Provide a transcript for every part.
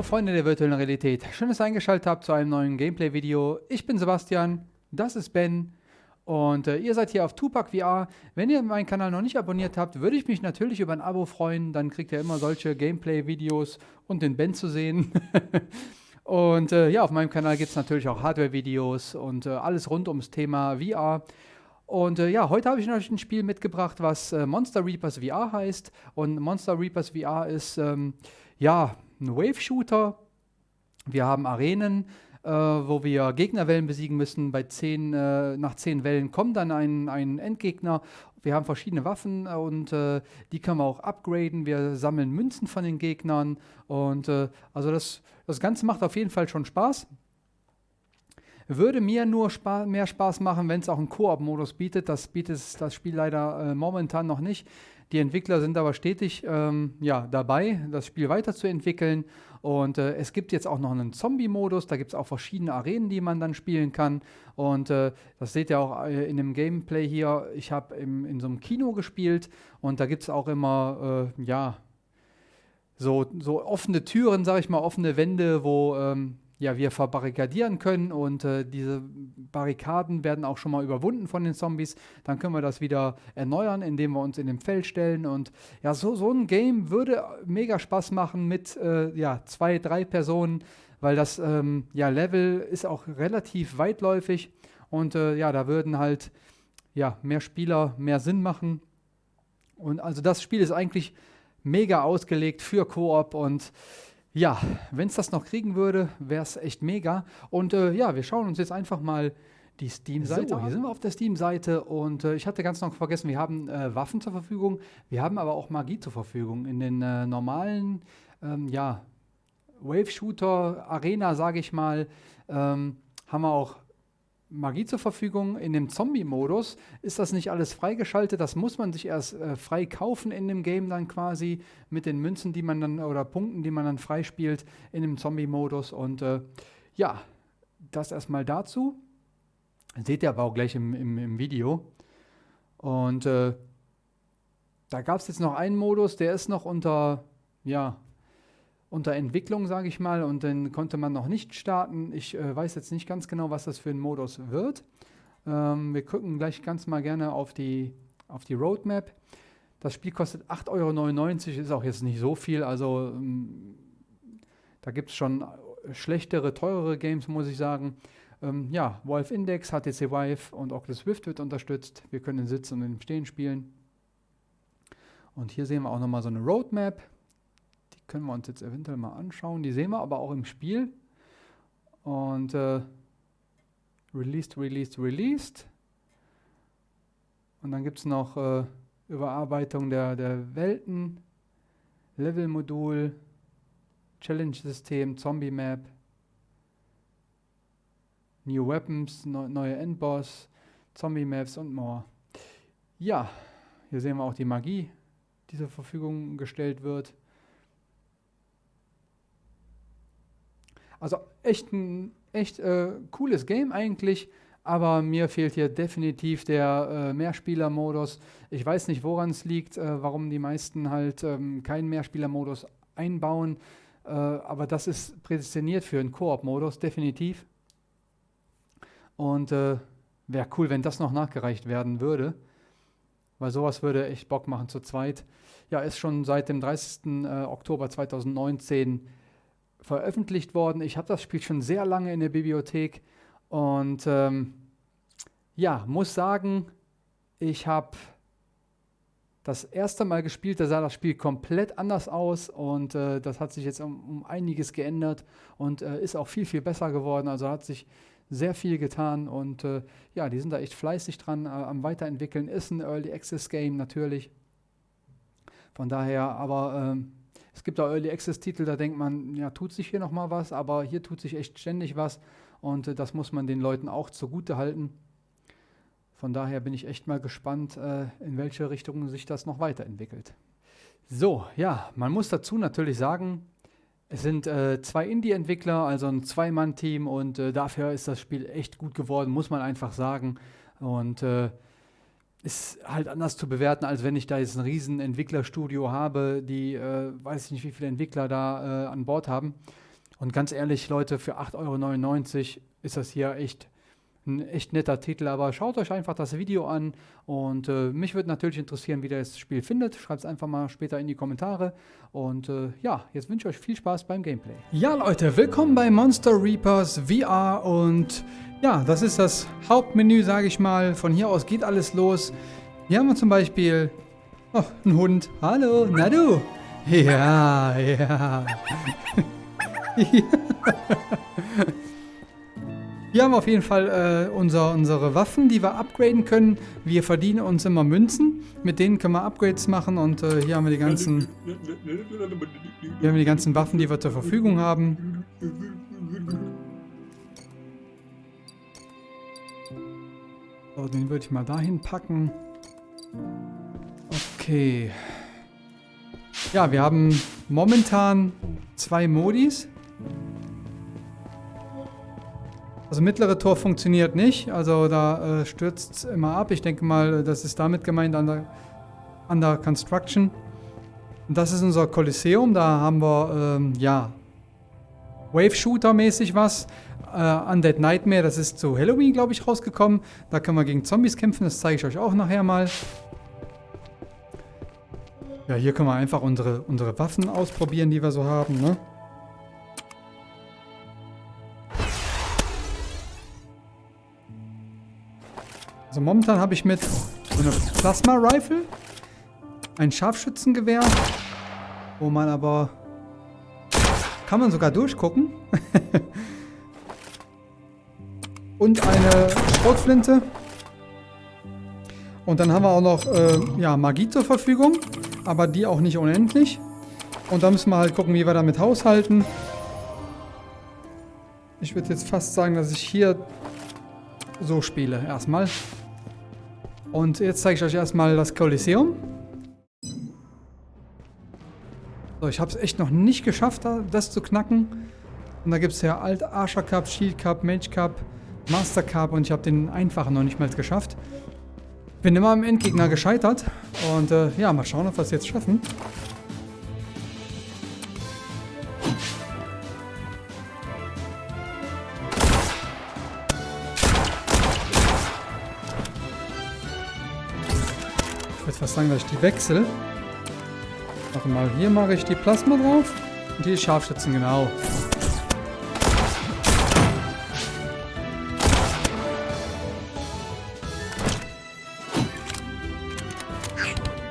Hallo Freunde der virtuellen Realität, schön, dass ihr eingeschaltet habt zu einem neuen Gameplay-Video. Ich bin Sebastian, das ist Ben und äh, ihr seid hier auf Tupac VR. Wenn ihr meinen Kanal noch nicht abonniert habt, würde ich mich natürlich über ein Abo freuen. Dann kriegt ihr immer solche Gameplay-Videos und den Ben zu sehen. und äh, ja, auf meinem Kanal gibt es natürlich auch Hardware-Videos und äh, alles rund ums Thema VR. Und äh, ja, heute habe ich euch ein Spiel mitgebracht, was äh, Monster Reapers VR heißt. Und Monster Reapers VR ist ähm, ja ein Wave-Shooter. Wir haben Arenen, äh, wo wir Gegnerwellen besiegen müssen. Bei zehn, äh, nach zehn Wellen kommt dann ein, ein Endgegner. Wir haben verschiedene Waffen äh, und äh, die können wir auch upgraden. Wir sammeln Münzen von den Gegnern. Und äh, also das, das Ganze macht auf jeden Fall schon Spaß. Würde mir nur spa mehr Spaß machen, wenn es auch einen Koop-Modus bietet. Das bietet das Spiel leider äh, momentan noch nicht. Die Entwickler sind aber stetig ähm, ja, dabei, das Spiel weiterzuentwickeln. Und äh, es gibt jetzt auch noch einen Zombie-Modus. Da gibt es auch verschiedene Arenen, die man dann spielen kann. Und äh, das seht ihr auch äh, in dem Gameplay hier. Ich habe in so einem Kino gespielt und da gibt es auch immer, äh, ja, so, so offene Türen, sage ich mal, offene Wände, wo ähm, ja, wir verbarrikadieren können und äh, diese Barrikaden werden auch schon mal überwunden von den Zombies. Dann können wir das wieder erneuern, indem wir uns in dem Feld stellen. Und ja, so, so ein Game würde mega Spaß machen mit äh, ja, zwei, drei Personen, weil das ähm, ja, Level ist auch relativ weitläufig und äh, ja, da würden halt ja, mehr Spieler mehr Sinn machen. Und also das Spiel ist eigentlich mega ausgelegt für Koop und ja, wenn es das noch kriegen würde, wäre es echt mega. Und äh, ja, wir schauen uns jetzt einfach mal die Steam-Seite. So, hier sind wir auf der Steam-Seite und äh, ich hatte ganz noch vergessen, wir haben äh, Waffen zur Verfügung, wir haben aber auch Magie zur Verfügung. In den äh, normalen, ähm, ja, Wave-Shooter, Arena, sage ich mal, ähm, haben wir auch Magie zur Verfügung. In dem Zombie-Modus ist das nicht alles freigeschaltet. Das muss man sich erst äh, frei kaufen in dem Game dann quasi mit den Münzen, die man dann oder Punkten, die man dann freispielt in dem Zombie-Modus. Und äh, ja, das erstmal dazu. Seht ihr aber auch gleich im, im, im Video. Und äh, da gab es jetzt noch einen Modus, der ist noch unter, ja, unter Entwicklung, sage ich mal, und den konnte man noch nicht starten. Ich äh, weiß jetzt nicht ganz genau, was das für ein Modus wird. Ähm, wir gucken gleich ganz mal gerne auf die, auf die Roadmap. Das Spiel kostet 8,99 Euro, ist auch jetzt nicht so viel, also ähm, da gibt es schon schlechtere, teurere Games, muss ich sagen. Ähm, ja, Valve Index, HTC Vive und Oculus Rift wird unterstützt. Wir können in Sitzen und im Stehen spielen. Und hier sehen wir auch nochmal so eine Roadmap können wir uns jetzt eventuell mal anschauen. Die sehen wir aber auch im Spiel. Und äh, released, released, released. Und dann gibt es noch äh, Überarbeitung der, der Welten, Level-Modul, Challenge-System, Zombie-Map, New Weapons, ne neue Endboss, Zombie-Maps und more. Ja, hier sehen wir auch die Magie, die zur Verfügung gestellt wird. Also echt ein echt äh, cooles Game eigentlich, aber mir fehlt hier definitiv der äh, Mehrspieler-Modus. Ich weiß nicht, woran es liegt, äh, warum die meisten halt ähm, keinen Mehrspieler-Modus einbauen, äh, aber das ist prädestiniert für einen Koop-Modus, definitiv. Und äh, wäre cool, wenn das noch nachgereicht werden würde, weil sowas würde echt Bock machen zu zweit. Ja, ist schon seit dem 30. Äh, Oktober 2019 veröffentlicht worden. Ich habe das Spiel schon sehr lange in der Bibliothek und ähm, ja, muss sagen, ich habe das erste Mal gespielt, da sah das Spiel komplett anders aus und äh, das hat sich jetzt um, um einiges geändert und äh, ist auch viel, viel besser geworden. Also hat sich sehr viel getan und äh, ja, die sind da echt fleißig dran äh, am Weiterentwickeln. Ist ein Early Access Game natürlich. Von daher, aber ähm, es gibt auch Early Access Titel, da denkt man, ja, tut sich hier nochmal was, aber hier tut sich echt ständig was und äh, das muss man den Leuten auch zugute halten. Von daher bin ich echt mal gespannt, äh, in welche Richtung sich das noch weiterentwickelt. So, ja, man muss dazu natürlich sagen, es sind äh, zwei Indie-Entwickler, also ein Zwei-Mann-Team und äh, dafür ist das Spiel echt gut geworden, muss man einfach sagen. Und äh, ist halt anders zu bewerten, als wenn ich da jetzt ein riesen Entwicklerstudio habe, die äh, weiß ich nicht, wie viele Entwickler da äh, an Bord haben. Und ganz ehrlich, Leute, für 8,99 Euro ist das hier echt ein echt netter Titel, aber schaut euch einfach das Video an und äh, mich würde natürlich interessieren, wie ihr das Spiel findet. Schreibt es einfach mal später in die Kommentare und äh, ja, jetzt wünsche ich euch viel Spaß beim Gameplay. Ja Leute, willkommen bei Monster Reapers VR und ja, das ist das Hauptmenü, sage ich mal. Von hier aus geht alles los. Hier haben wir zum Beispiel oh, einen Hund. Hallo, na du? Ja, ja. ja. Wir haben auf jeden Fall äh, unser, unsere Waffen, die wir upgraden können. Wir verdienen uns immer Münzen. Mit denen können wir Upgrades machen und äh, hier haben wir die ganzen hier haben wir die ganzen Waffen, die wir zur Verfügung haben. So, den würde ich mal dahin packen. Okay. Ja, wir haben momentan zwei Modis. Also mittlere Tor funktioniert nicht, also da äh, stürzt es immer ab. Ich denke mal, das ist damit gemeint an der, under Construction. Und das ist unser Kolosseum, da haben wir, ähm, ja, Wave-Shooter-mäßig was. Äh, Undead Nightmare, das ist zu Halloween, glaube ich, rausgekommen. Da können wir gegen Zombies kämpfen, das zeige ich euch auch nachher mal. Ja, hier können wir einfach unsere, unsere Waffen ausprobieren, die wir so haben, ne? Also momentan habe ich mit so einer Plasma-Rifle ein Scharfschützengewehr, wo man aber... Kann man sogar durchgucken. Und eine Schrotflinte. Und dann haben wir auch noch äh, ja, Magie zur Verfügung, aber die auch nicht unendlich. Und da müssen wir halt gucken, wie wir damit haushalten. Ich würde jetzt fast sagen, dass ich hier so spiele erstmal. Und jetzt zeige ich euch erstmal das Kolosseum. So, ich habe es echt noch nicht geschafft, das zu knacken. Und da gibt es ja Alt Archer Cup, Shield Cup, Mage Cup, Master Cup und ich habe den einfachen noch nicht mal geschafft. Bin immer am Endgegner gescheitert. Und äh, ja, mal schauen, ob wir es jetzt schaffen. Dass ich die wechsle. Warte mal, hier mache ich die Plasma drauf. Und die Scharfschützen, genau.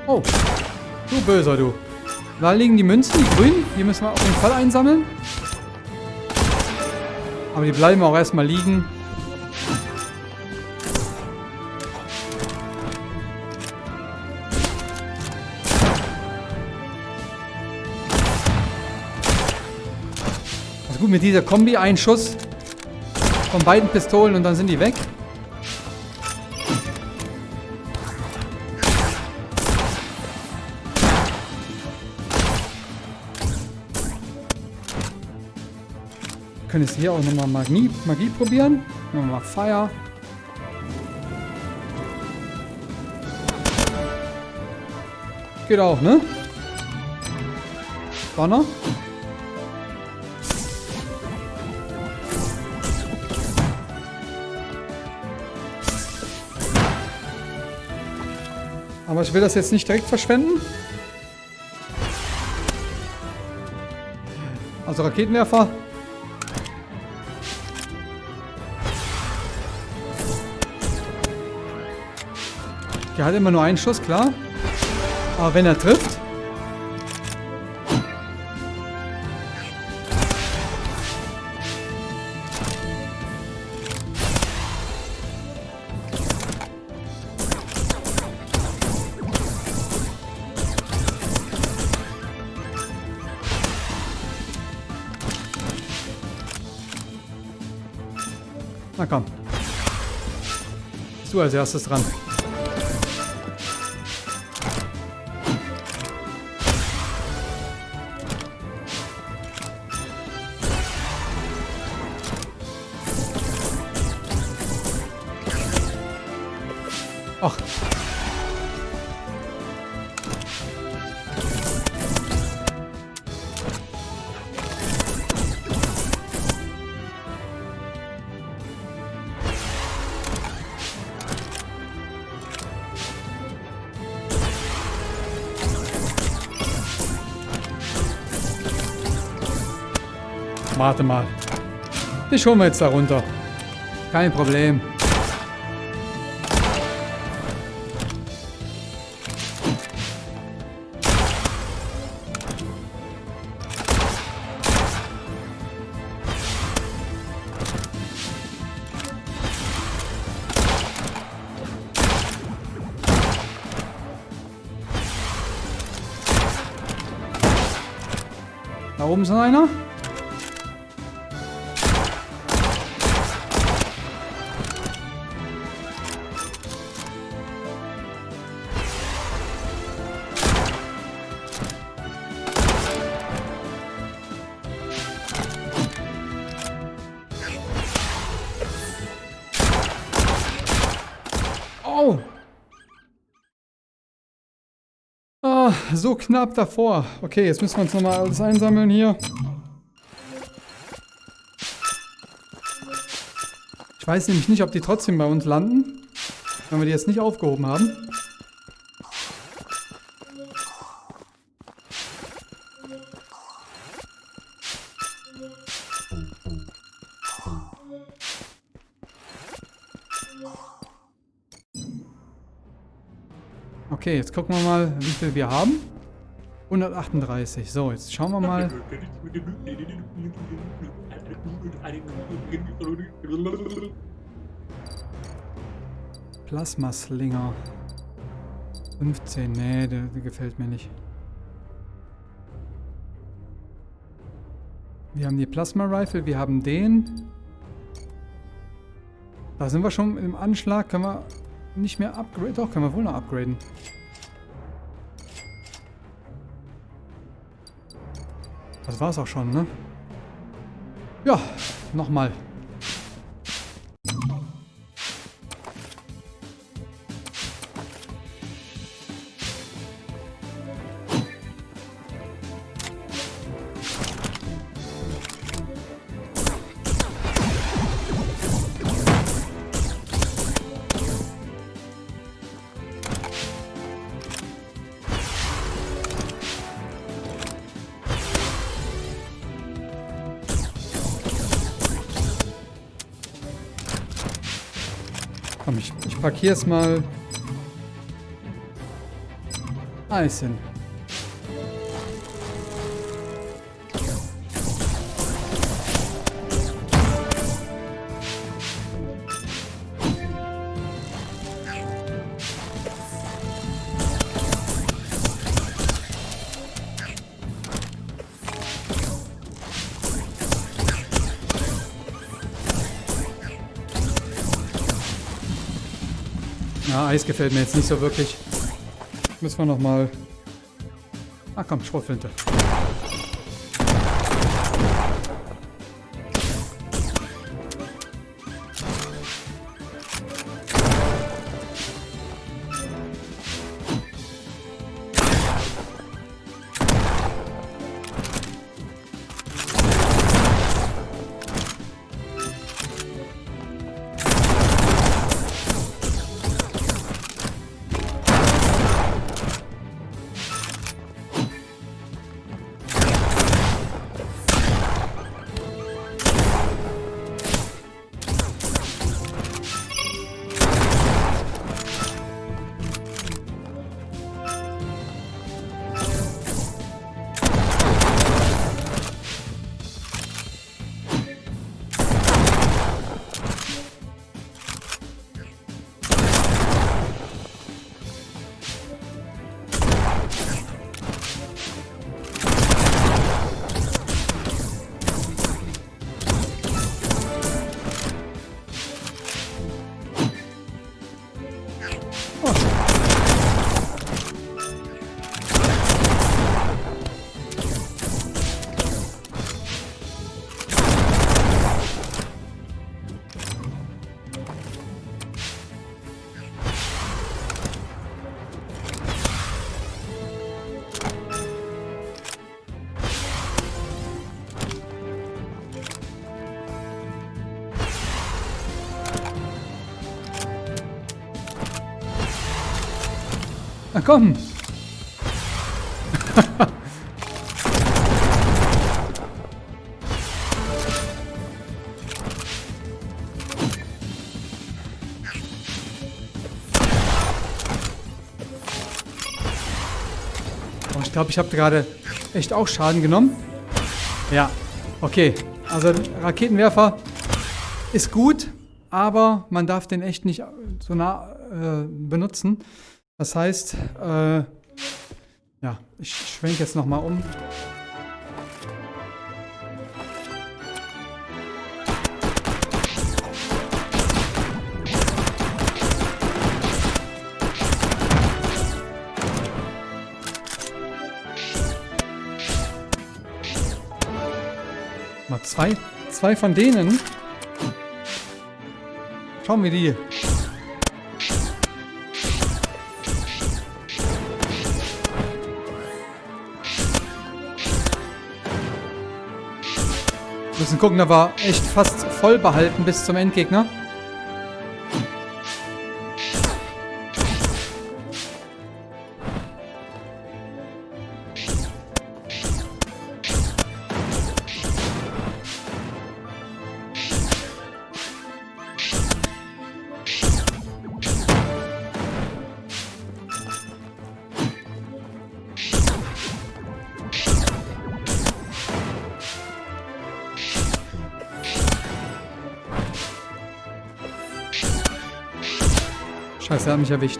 Oh, du Böser, du. Da liegen die Münzen, die grünen. Die müssen wir auf jeden Fall einsammeln. Aber die bleiben auch erstmal liegen. Gut, mit dieser Kombi ein Schuss von beiden Pistolen und dann sind die weg. Können jetzt hier auch nochmal Magie, Magie probieren. Nochmal Fire. Geht auch, ne? Donner. Aber ich will das jetzt nicht direkt verschwenden. Also Raketenwerfer. Der hat immer nur einen Schuss, klar. Aber wenn er trifft... du als erstes dran. Warte mal. Dich holen wir jetzt da runter. Kein Problem. Da oben ist noch einer. So knapp davor. Okay, jetzt müssen wir uns nochmal alles einsammeln hier. Ich weiß nämlich nicht, ob die trotzdem bei uns landen, wenn wir die jetzt nicht aufgehoben haben. Okay, jetzt gucken wir mal, wie viel wir haben. 138. So, jetzt schauen wir mal. Plasmaslinger. 15. Nee, der, der gefällt mir nicht. Wir haben die Plasma Rifle, wir haben den. Da sind wir schon im Anschlag. Können wir nicht mehr upgraden? Doch, können wir wohl noch upgraden. Das war's auch schon, ne? Ja, nochmal. Jetzt mal. Eis Ja, Eis gefällt mir jetzt nicht so wirklich. Müssen wir noch mal... Ah komm, Schrotflinte. komm. oh, ich glaube, ich habe gerade echt auch Schaden genommen. Ja, okay. Also Raketenwerfer ist gut, aber man darf den echt nicht so nah äh, benutzen. Das heißt, äh, ja, ich schwenke jetzt nochmal um. Mal zwei, zwei von denen. Schauen wir die. Gucken, da war echt fast voll behalten bis zum Endgegner. Scheiße, er hat mich erwischt.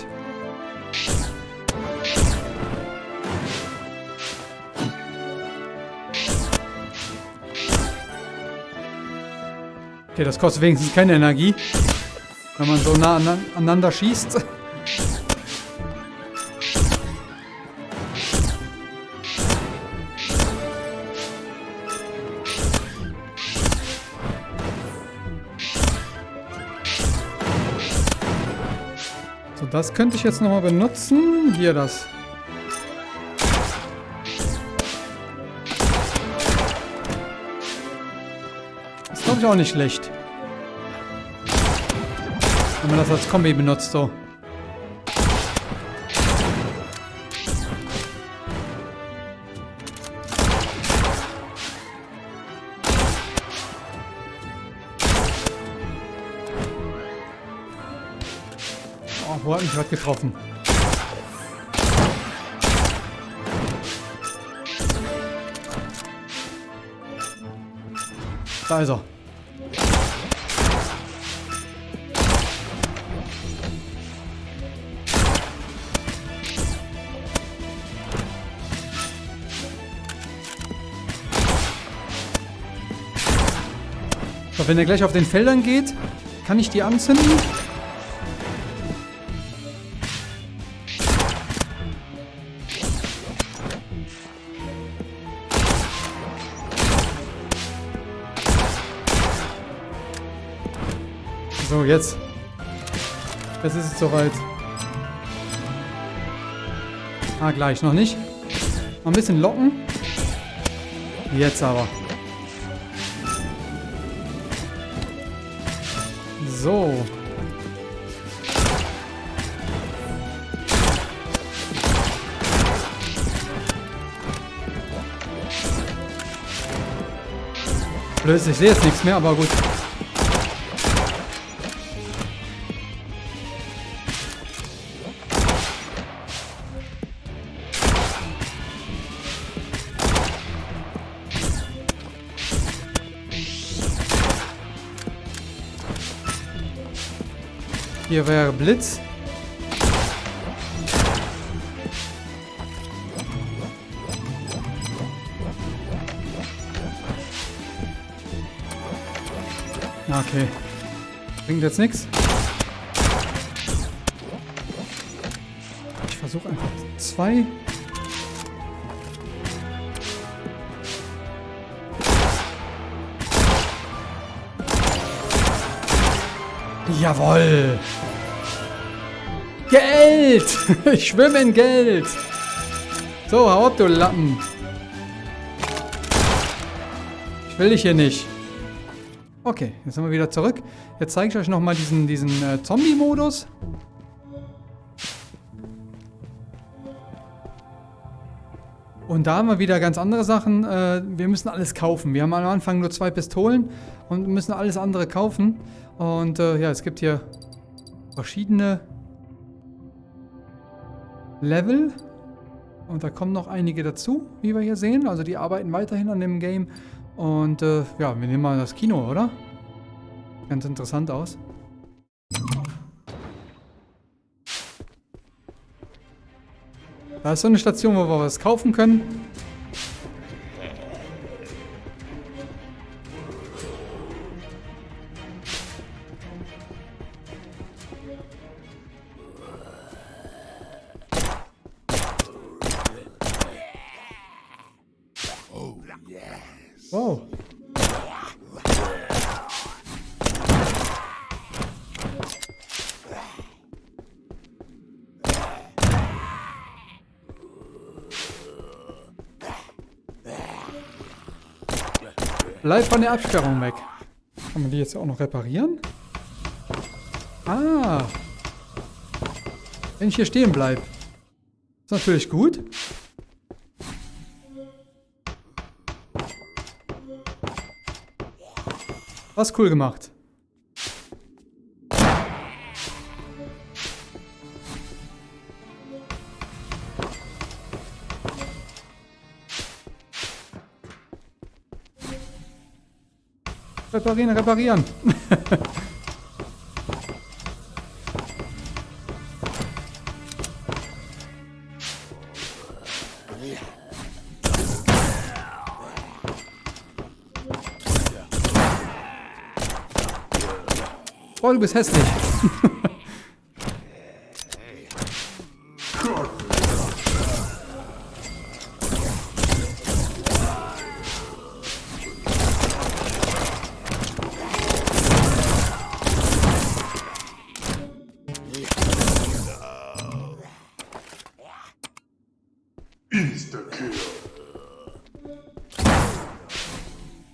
Okay, das kostet wenigstens keine Energie. Wenn man so nah aneinander schießt. Das könnte ich jetzt nochmal benutzen. Hier das. Das glaube ich, auch nicht schlecht. Wenn man das als Kombi benutzt, so. Mich was getroffen? Da ist er. So, wenn er gleich auf den Feldern geht, kann ich die anzünden? Jetzt. Jetzt ist es soweit. Ah, gleich. Noch nicht. Noch ein bisschen locken. Jetzt aber. So. Blöd, ich sehe jetzt nichts mehr, aber gut. Hier wäre Blitz. Okay. Bringt jetzt nichts. Ich versuche einfach zwei. Jawoll! Geld! Ich schwimme in Geld! So, hau ab, du Lappen! Ich will dich hier nicht. Okay, jetzt sind wir wieder zurück. Jetzt zeige ich euch nochmal diesen, diesen äh, Zombie-Modus. Und da haben wir wieder ganz andere Sachen. Äh, wir müssen alles kaufen. Wir haben am Anfang nur zwei Pistolen und müssen alles andere kaufen. Und äh, ja, es gibt hier verschiedene Level. Und da kommen noch einige dazu, wie wir hier sehen. Also die arbeiten weiterhin an dem Game. Und äh, ja, wir nehmen mal das Kino, oder? Ganz interessant aus. Da ist so eine Station, wo wir was kaufen können. Bleib von der Absperrung weg. Kann man die jetzt auch noch reparieren? Ah. Wenn ich hier stehen bleibe. Ist natürlich gut. Was cool gemacht. Reparieren, reparieren. Oh, du bist hässlich.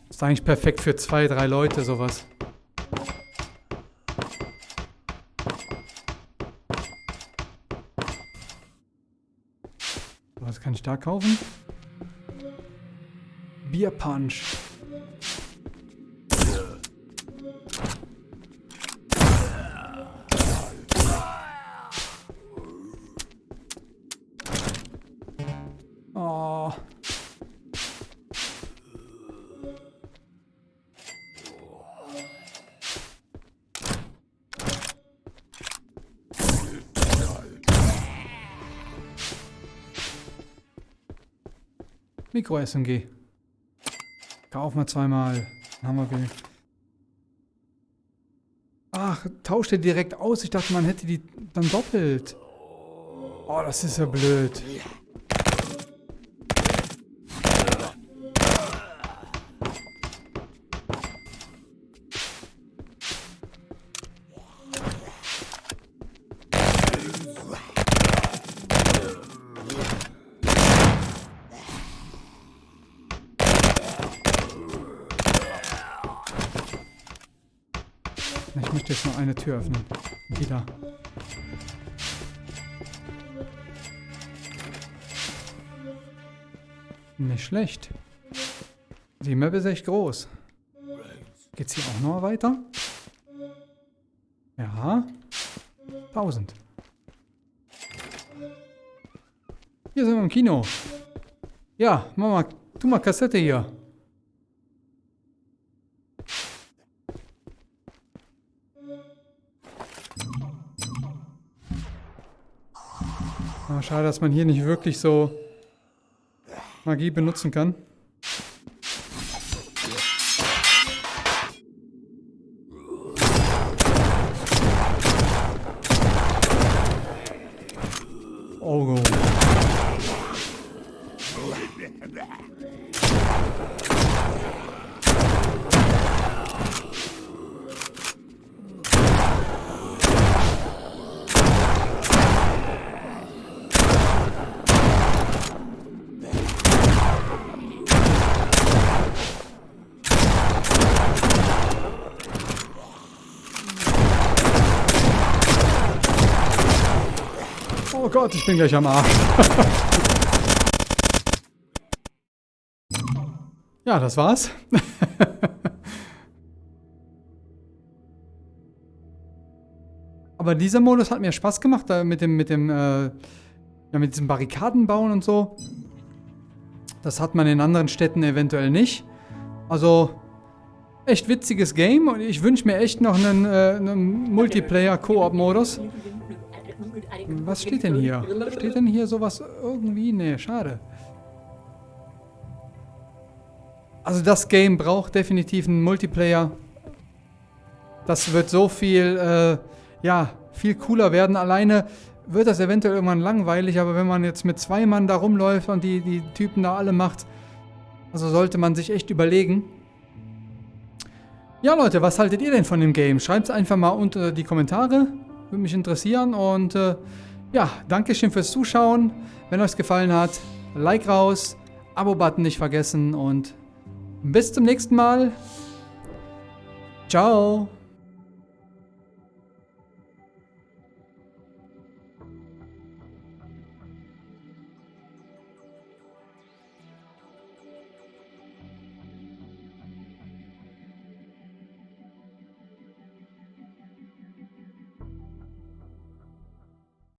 Ist eigentlich perfekt für zwei, drei Leute sowas. Was kann ich da kaufen? Bierpunch. Oh. Mikro-SMG. Kauf mal zweimal. Dann haben wir Geld. Ach, tauscht er direkt aus. Ich dachte, man hätte die dann doppelt. Oh, das ist ja blöd. Tür öffnen. Die da. Nicht schlecht. Die Map ist echt groß. Geht's hier auch noch weiter? Ja. 1000. Hier sind wir im Kino. Ja, mach mal, tu mal Kassette hier. Schade, dass man hier nicht wirklich so Magie benutzen kann. Oh Gott, ich bin gleich am Arsch. ja, das war's. Aber dieser Modus hat mir Spaß gemacht, mit dem, mit dem, äh, Ja, mit diesen Barrikaden bauen und so. Das hat man in anderen Städten eventuell nicht. Also, echt witziges Game und ich wünsche mir echt noch einen, äh, einen Multiplayer-Koop-Modus. Was steht denn hier? Steht denn hier sowas irgendwie? Nee, schade. Also das Game braucht definitiv einen Multiplayer. Das wird so viel, äh, ja, viel cooler werden. Alleine wird das eventuell irgendwann langweilig, aber wenn man jetzt mit zwei Mann da rumläuft und die, die Typen da alle macht, also sollte man sich echt überlegen. Ja Leute, was haltet ihr denn von dem Game? Schreibt es einfach mal unter die Kommentare. Würde mich interessieren und äh, ja, Dankeschön fürs Zuschauen. Wenn euch gefallen hat, Like raus, Abo-Button nicht vergessen und bis zum nächsten Mal. Ciao.